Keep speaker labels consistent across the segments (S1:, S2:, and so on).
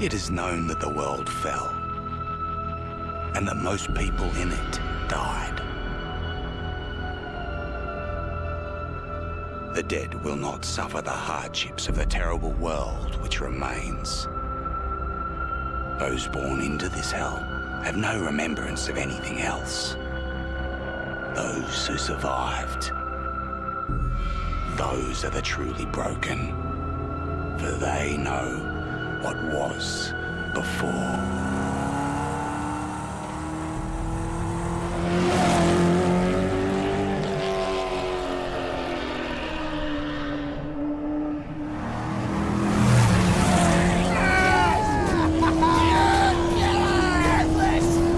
S1: It is known that the world fell, and that most people in it died. The dead will not suffer the hardships of the terrible world which remains. Those born into this hell have no remembrance of anything else. Those who survived, those are the truly broken, for they know what was before.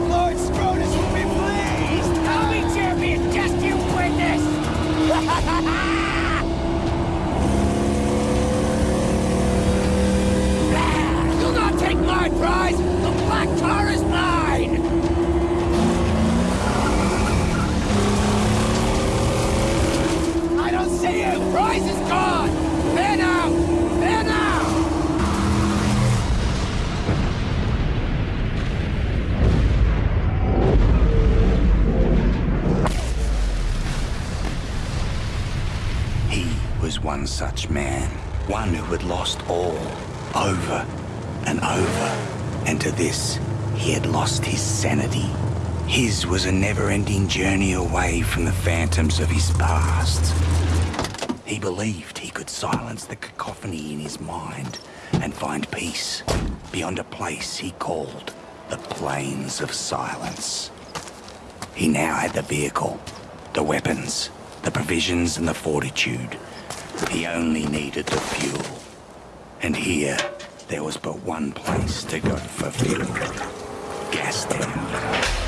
S2: Lord Scrotus will be pleased!
S3: I'll be champion, just you witness! You'll not take my prize! The black tar is mine! I don't see you! Prize is gone! There now! There now!
S1: He was one such man, one who had lost all, over and over. And to this, he had lost his sanity. His was a never-ending journey away from the phantoms of his past. He believed he could silence the cacophony in his mind and find peace beyond a place he called the Plains of Silence. He now had the vehicle, the weapons, the provisions and the fortitude. He only needed the fuel. And here, there was but one place to go for fuel. Gastown.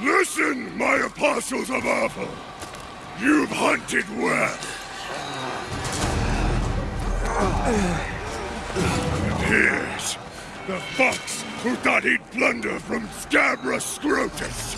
S4: Listen, my apostles of Arthur! You've hunted well. And here's the fox who thought he'd plunder from Scabrous Scrotus.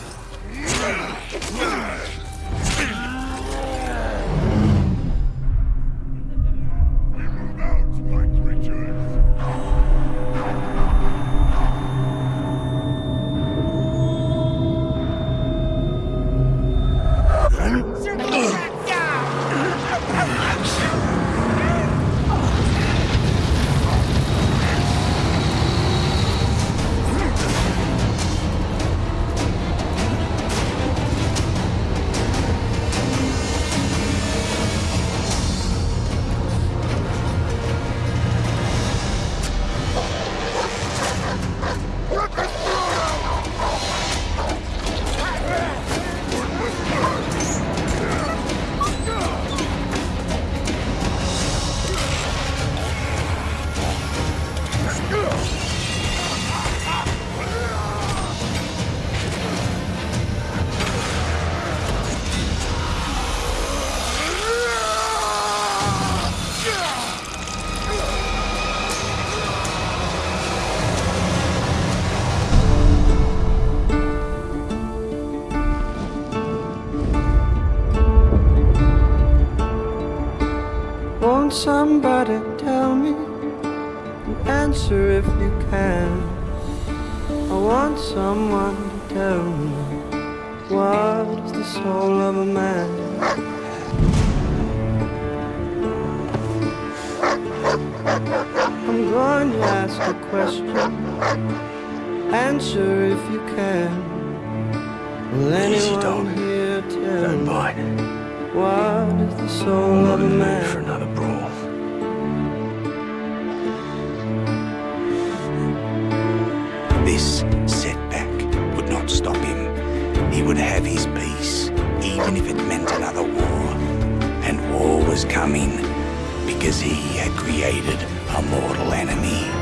S5: Won't somebody tell me an answer if you can? I want someone to tell me what is the soul of a man? I'm going to ask a question. Answer if you can. Will
S1: Easy,
S5: anyone
S1: dog.
S5: here tell
S1: Don't
S5: me
S1: bite.
S5: What is the soul
S1: I'm not
S5: of a
S1: in
S5: man?
S1: for another brawl. This setback would not stop him. He would have his peace, even if it meant another war. And war was coming because he had created a mortal enemy.